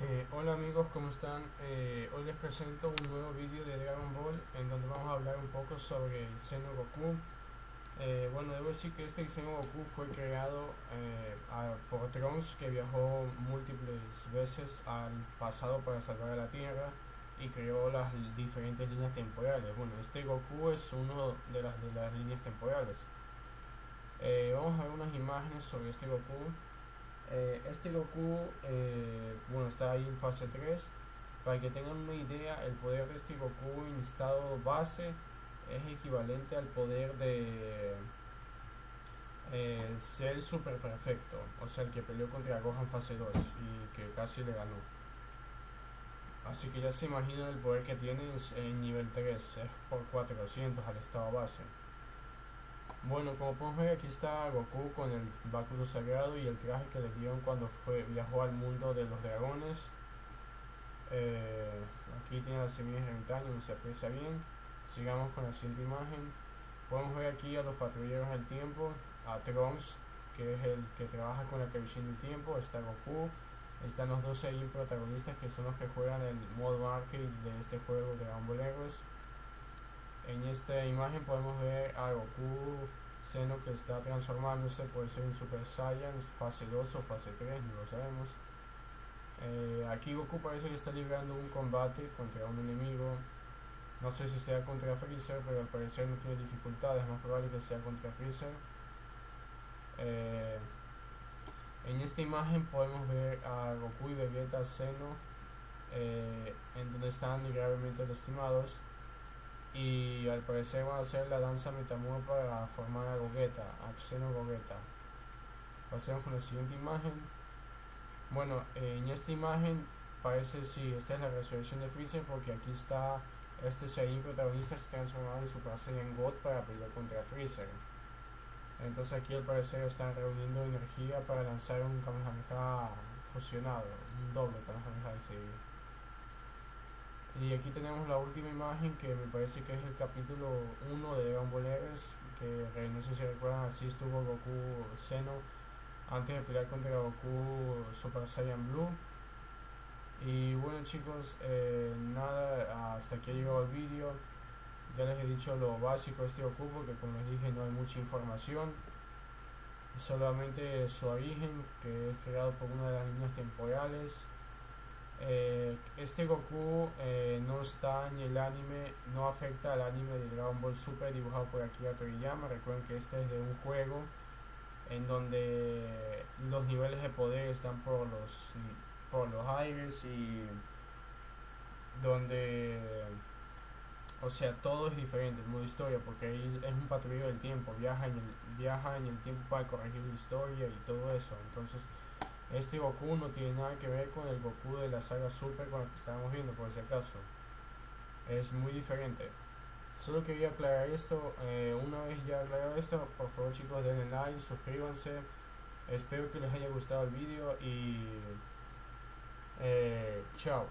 Eh, hola amigos, ¿cómo están? Eh, hoy les presento un nuevo vídeo de Dragon Ball en donde vamos a hablar un poco sobre el Seno Goku. Eh, bueno, debo decir que este Seno Goku fue creado por Trunks que viajó múltiples veces al pasado para salvar a la Tierra y creó las diferentes líneas temporales. Bueno, este Goku es uno de las, de las líneas temporales. vamos a ver unas imágenes sobre este Goku. Eh, este Goku, eh, bueno, está ahí en fase 3. Para que tengan una idea, el poder de este Goku en estado base es equivalente al poder de el ser super perfecto, o sea, el que peleó contra Gohan fase 2 y que casi le ganó. Así que ya se imaginan el poder que tiene en nivel 3, es por 400 al estado base. Bueno, como podemos ver aquí está Goku con el báculo sagrado y el traje que le dieron cuando fue, viajó al mundo de los dragones. Eh, aquí tiene las semillas de no se aprecia bien. Sigamos con la siguiente imagen. Podemos ver aquí a los patrulleros del tiempo, a Trunks, que es el que trabaja con la televisión del tiempo, está Goku, están los 12 protagonistas que son los que juegan el modo arcade de este juego de Dragon Ball en esta imagen podemos ver a Goku Seno que está transformándose, puede ser en Super Saiyan, fase 2 o fase 3, no lo sabemos. Eh, aquí Goku parece que está librando un combate contra un enemigo. No sé si sea contra Freezer, pero al parecer no tiene dificultades, es más probable que sea contra Freezer. Eh, en esta imagen podemos ver a Goku y Vegeta Seno eh, en donde están gravemente lastimados y al parecer van a hacer la danza metamor para formar a Gogeta, a Xeno Gogeta. Pasemos con la siguiente imagen. Bueno, en esta imagen parece si esta es la resurrección de Freezer porque aquí está este Saiyan protagonista se transformado en Super Saiyan God para pelear contra Freezer. Entonces aquí al parecer están reuniendo energía para lanzar un Kamehameha fusionado, un doble Kamehameha sí. Y aquí tenemos la última imagen que me parece que es el capítulo 1 de Dragon Ball que no sé si recuerdan, así estuvo Goku Seno antes de pelear contra Goku Super Saiyan Blue. Y bueno chicos, eh, nada, hasta aquí ha llegado el vídeo. Ya les he dicho lo básico de este Goku porque como les dije no hay mucha información. Solamente su origen, que es creado por una de las líneas temporales este Goku eh, no está en el anime, no afecta al anime de Dragon Ball Super dibujado por Akira Toriyama. Recuerden que este es de un juego en donde los niveles de poder están por los, por los aires y donde, o sea, todo es diferente, el modo historia, porque ahí es un patrullero del tiempo, viaja en el, viaja en el tiempo para corregir la historia y todo eso. Entonces, este Goku no tiene nada que ver con el Goku de la saga Super con el que estábamos viendo, por si acaso. Es muy diferente. Solo quería aclarar esto. Eh, una vez ya aclarado esto, por favor chicos denle like, suscríbanse. Espero que les haya gustado el vídeo y... Eh, chao.